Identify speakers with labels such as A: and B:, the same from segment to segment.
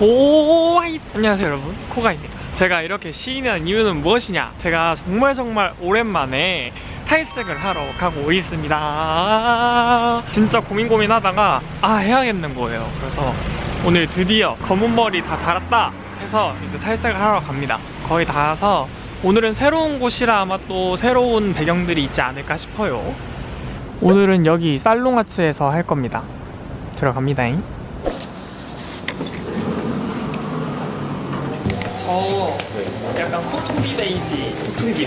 A: 호와이. 안녕하세요 여러분. 코가입니다. 제가 이렇게 시인이 한 이유는 무엇이냐? 제가 정말 정말 오랜만에 탈색을 하러 가고 있습니다. 진짜 고민 고민하다가 아 해야겠는 거예요. 그래서 오늘 드디어 검은 머리 다 자랐다 해서 이제 탈색을 하러 갑니다. 거의 다 와서 오늘은 새로운 곳이라 아마 또 새로운 배경들이 있지 않을까 싶어요. 오늘은 여기 살롱아츠에서 할 겁니다. 들어갑니다잉 저 약간 코토리 베이지
B: 통기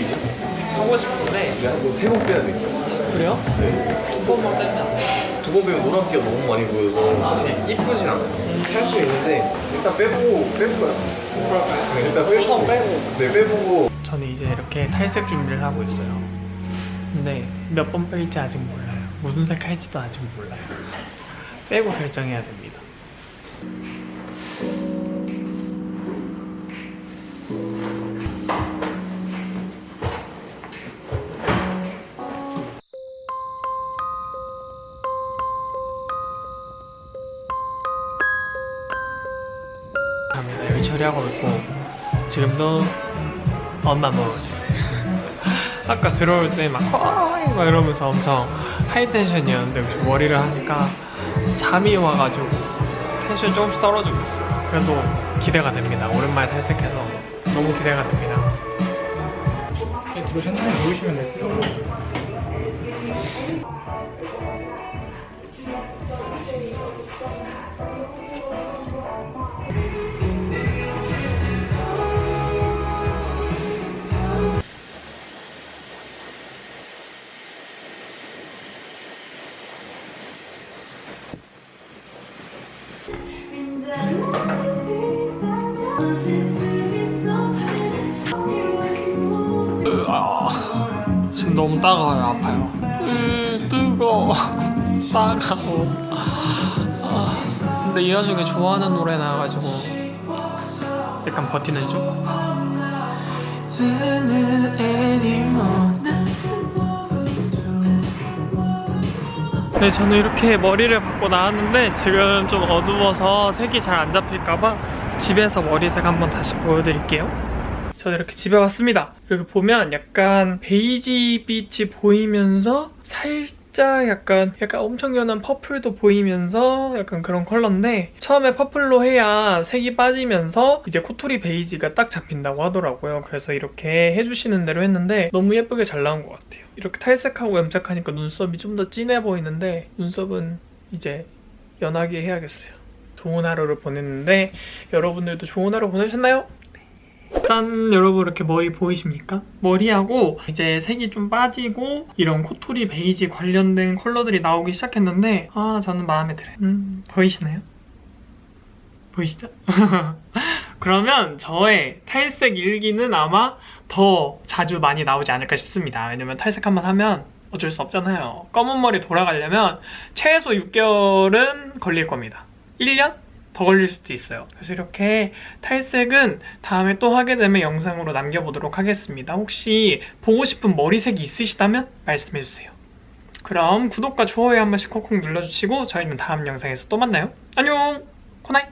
A: 하고 싶은데
B: 이거 세번 빼야 돼.
A: 그래요? 두 번만 빼면 안 돼요?
B: 두 번 빼면 노란기가 너무 많이 보여서 확실히 이쁘진 않아요. 할 수 있는데 일단 빼보고 빼볼까요? 네, 일단 빼보고.
A: 우선 빼고
B: 네, 빼보고.
A: 저는 이제 이렇게 탈색 준비를 하고 있어요 근데 몇 번 뺄지 아직 몰라요 무슨 색 할지도 아직 몰라요 빼고 결정해야 됩니다 갑니다. 여기 처리하고 있고 지금도 엄마 먹어줘 아까 들어올 때 막 허이 막 이러면서 엄청 하이텐션이었는데 역시 머리를 하니까 잠이 와가지고 텐션이 조금씩 떨어지고 있어요. 그래도 기대가 됩니다. 오랜만에 탈색해서 너무 기대가 됩니다. 들어오셨나요? 보이시면 되세요 지금 너무 따가워요 아파요. 으 뜨거 따가워. 아, 근데 이 와중에 좋아하는 노래 나와가지고 약간 버티는 중? 네 저는 이렇게 머리를 받고 나왔는데 지금 좀 어두워서 색이 잘 안 잡힐까봐 집에서 머리색 한번 다시 보여드릴게요 저는 이렇게 집에 왔습니다. 이렇게 보면 약간 베이지 빛이 보이면서 살짝 약간 약간 엄청 연한 purple도 보이면서 약간 그런 컬러인데 처음에 퍼플로 해야 색이 빠지면서 이제 코토리 베이지가 딱 잡힌다고 하더라고요. 그래서 이렇게 해주시는 대로 했는데 너무 예쁘게 잘 나온 것 같아요. 이렇게 탈색하고 염색하니까 눈썹이 좀 더 진해 보이는데 눈썹은 이제 연하게 해야겠어요. 좋은 하루를 보냈는데 여러분들도 좋은 하루 보내셨나요? 짠 여러분 이렇게 머리 보이십니까? 머리하고 이제 색이 좀 빠지고 이런 코토리 베이지 관련된 컬러들이 나오기 시작했는데 아 저는 마음에 들어요 음 보이시나요? 보이시죠? 그러면 저의 탈색 일기는 아마 더 자주 많이 나오지 않을까 싶습니다 왜냐면 탈색 한 번 하면 어쩔 수 없잖아요 검은 머리 돌아가려면 최소 6개월은 걸릴 겁니다 1년? 더 걸릴 수도 있어요. 그래서 이렇게 탈색은 다음에 또 하게 되면 영상으로 남겨보도록 하겠습니다. 혹시 보고 싶은 머리색이 있으시다면 말씀해주세요. 그럼 구독과 좋아요 한 번씩 콕콕 눌러주시고 저희는 다음 영상에서 또 만나요. 안녕! 코나이